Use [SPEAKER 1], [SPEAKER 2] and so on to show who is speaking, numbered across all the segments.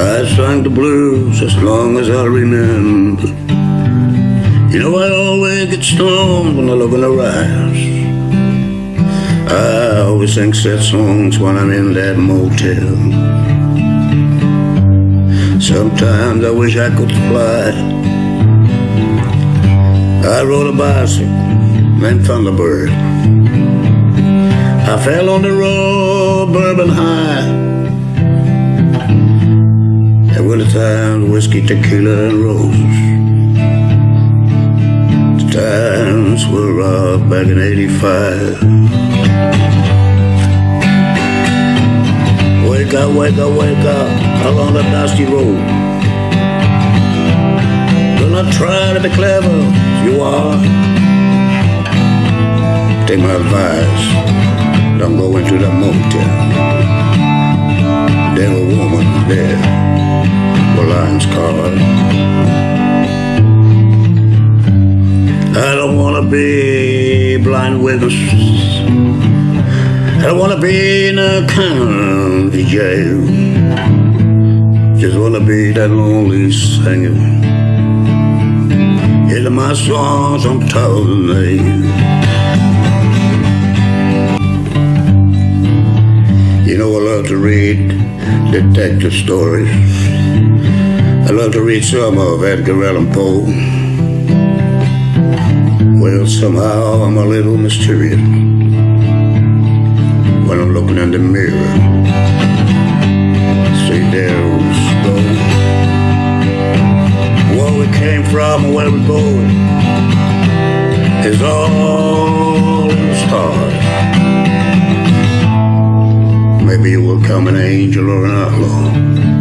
[SPEAKER 1] I sang the blues as long as I remember. You know I always get stoned when I look in her eyes. I always sing sad songs when I'm in that motel. Sometimes I wish I could fly. I rode a bicycle named Thunderbird. I fell on the road, bourbon high. At winter time, whiskey, tequila, and roses. The times were rough back in 85. Wake up, wake up, wake up, along the dusty road. Do not try to be clever, you are. Take my advice, don't go into that motel. There a woman there the. I don't wanna be blind witness. I don't wanna be in a county jail. Just wanna be that lonely singer. Hear my songs I'm telling you. You know I love to read detective stories. I love to read some of Edgar Allan Poe. Well, somehow I'm a little mysterious when I'm looking in the mirror. See, there's gold. Where we came from and where we're going is all in the stars. Maybe you will come an angel or an outlaw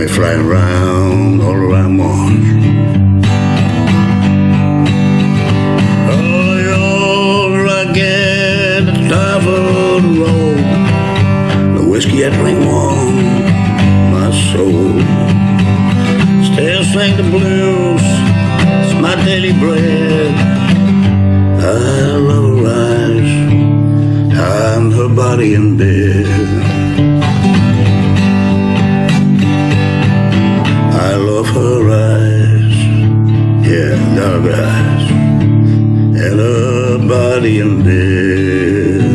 [SPEAKER 1] me flying around all around Mars. Oh, you're again the top of the road. The whiskey I drink warm my soul. Still sing the blues, it's my daily bread. I love her eyes, I'm her body in bed. somebody and.